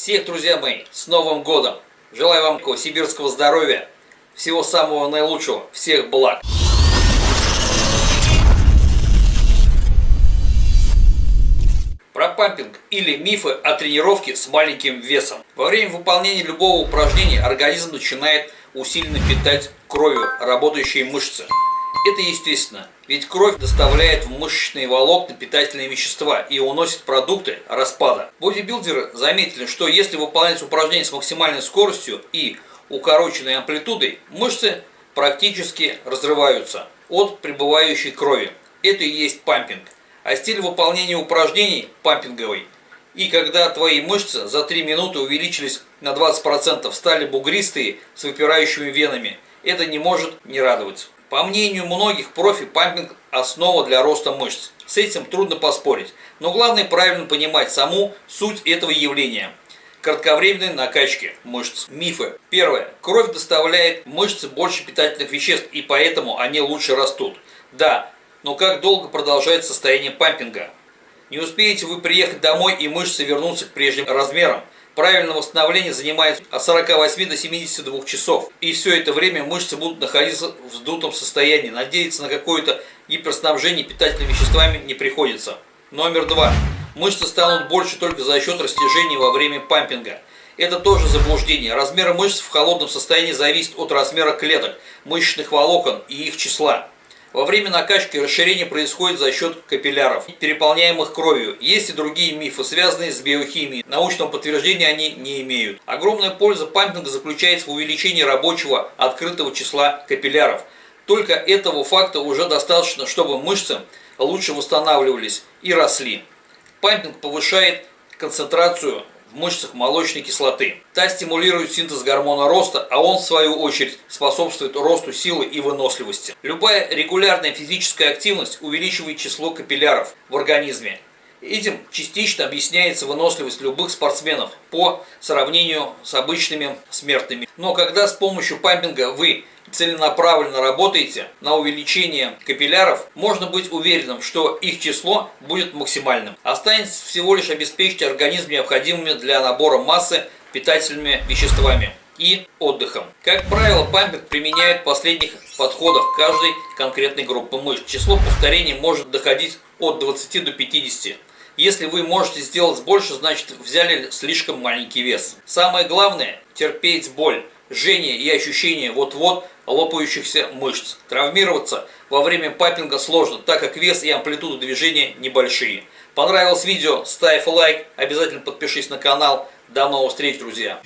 Всех, друзья мои, с Новым Годом! Желаю вам сибирского здоровья, всего самого наилучшего, всех благ! Про пампинг или мифы о тренировке с маленьким весом. Во время выполнения любого упражнения организм начинает усиленно питать кровью работающие мышцы. Это естественно, ведь кровь доставляет в мышечные волокна питательные вещества и уносит продукты распада. Бодибилдеры заметили, что если выполнять упражнения с максимальной скоростью и укороченной амплитудой, мышцы практически разрываются от прибывающей крови. Это и есть пампинг. А стиль выполнения упражнений пампинговый. И когда твои мышцы за 3 минуты увеличились на 20%, стали бугристые с выпирающими венами, это не может не радовать. По мнению многих, профи-пампинг – основа для роста мышц. С этим трудно поспорить. Но главное правильно понимать саму суть этого явления. Кратковременной накачки мышц. Мифы. Первое. Кровь доставляет мышцы больше питательных веществ, и поэтому они лучше растут. Да, но как долго продолжается состояние пампинга? Не успеете вы приехать домой и мышцы вернутся к прежним размерам – Правильное восстановление занимает от 48 до 72 часов. И все это время мышцы будут находиться в вздутом состоянии. Надеяться на какое-то гиперснабжение питательными веществами не приходится. Номер два. Мышцы станут больше только за счет растяжения во время пампинга. Это тоже заблуждение. Размер мышц в холодном состоянии зависит от размера клеток, мышечных волокон и их числа. Во время накачки расширение происходит за счет капилляров, переполняемых кровью. Есть и другие мифы, связанные с биохимией. Научного подтверждения они не имеют. Огромная польза пампинга заключается в увеличении рабочего открытого числа капилляров. Только этого факта уже достаточно, чтобы мышцы лучше восстанавливались и росли. Пампинг повышает концентрацию в мышцах молочной кислоты. Та стимулирует синтез гормона роста, а он в свою очередь способствует росту силы и выносливости. Любая регулярная физическая активность увеличивает число капилляров в организме. Этим частично объясняется выносливость любых спортсменов по сравнению с обычными смертными. Но когда с помощью пампинга вы целенаправленно работаете на увеличение капилляров, можно быть уверенным, что их число будет максимальным. Останется всего лишь обеспечить организм необходимыми для набора массы питательными веществами и отдыхом. Как правило, пампинг применяют последних подходов каждой конкретной группы мышц. Число повторений может доходить от 20 до 50. Если вы можете сделать больше, значит взяли слишком маленький вес. Самое главное – терпеть боль жжение и ощущение вот-вот лопающихся мышц. Травмироваться во время папинга сложно, так как вес и амплитуда движения небольшие. Понравилось видео? Ставь лайк, обязательно подпишись на канал. До новых встреч, друзья!